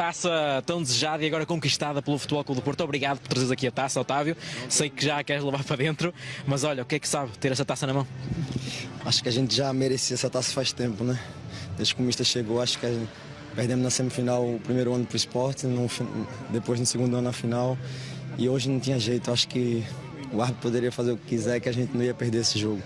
taça tão desejada e agora conquistada pelo Futebol Clube do Porto. Obrigado por trazeres aqui a taça, Otávio. Sei que já a queres levar para dentro, mas olha, o que é que sabe ter essa taça na mão? Acho que a gente já merecia essa taça faz tempo, né? Desde que o Mister chegou, acho que gente, perdemos na semifinal o primeiro ano para o esporte, no, depois no segundo ano na final. E hoje não tinha jeito, acho que o árbitro poderia fazer o que quiser, que a gente não ia perder esse jogo.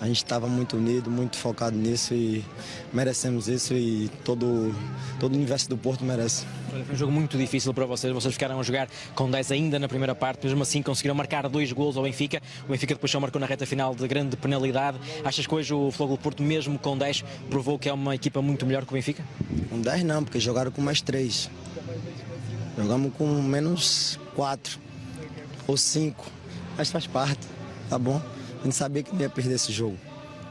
A gente estava muito unido, muito focado nisso e merecemos isso e todo, todo o universo do Porto merece. Foi um jogo muito difícil para vocês, vocês ficaram a jogar com 10 ainda na primeira parte, mesmo assim conseguiram marcar dois gols ao Benfica, o Benfica depois só marcou na reta final de grande penalidade. Achas que hoje o Flogo do Porto, mesmo com 10, provou que é uma equipa muito melhor que o Benfica? Com 10 não, porque jogaram com mais 3. Jogamos com menos 4 ou 5, mas faz parte, tá bom? A gente sabia que não ia perder esse jogo.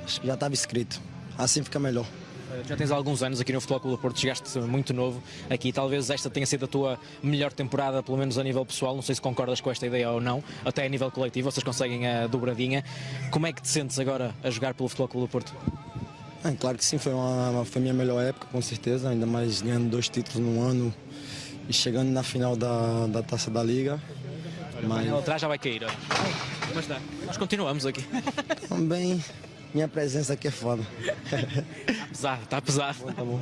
Acho que já estava escrito. Assim fica melhor. Já tens alguns anos aqui no Futebol Clube do Porto, chegaste muito novo aqui. Talvez esta tenha sido a tua melhor temporada, pelo menos a nível pessoal. Não sei se concordas com esta ideia ou não, até a nível coletivo, vocês conseguem a dobradinha. Como é que te sentes agora a jogar pelo Futebol Clube do Porto? É, claro que sim, foi, uma, foi a minha melhor época, com certeza. Ainda mais ganhando dois títulos no ano e chegando na final da, da Taça da Liga. Mas... atrás já vai cair. Ó. Como está? Nós continuamos aqui. Também, minha presença aqui é foda. Está pesado, está pesado. Tá bom, tá bom.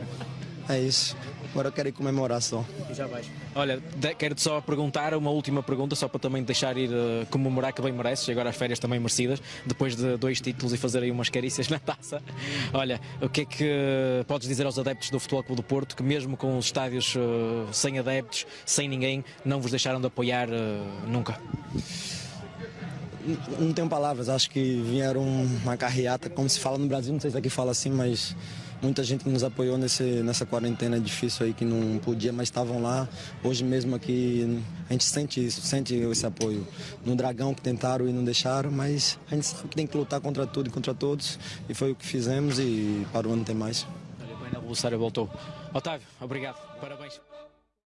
É isso. Agora eu quero ir comemorar só. E já vais. Olha, quero-te só perguntar uma última pergunta, só para também deixar ir uh, comemorar que bem mereces, e agora as férias também merecidas, depois de dois títulos e fazer aí umas carícias na taça. Olha, o que é que uh, podes dizer aos adeptos do Futebol Clube do Porto, que mesmo com os estádios uh, sem adeptos, sem ninguém, não vos deixaram de apoiar nunca? Não tenho palavras, acho que vieram uma carreata, como se fala no Brasil, não sei se aqui fala assim, mas muita gente nos apoiou nesse, nessa quarentena difícil aí, que não podia, mas estavam lá. Hoje mesmo aqui a gente sente isso, sente esse apoio. No Dragão que tentaram e não deixaram, mas a gente sabe que tem que lutar contra tudo e contra todos, e foi o que fizemos e para o ano tem mais. Olha, bem, a voltou. Otávio, obrigado, parabéns.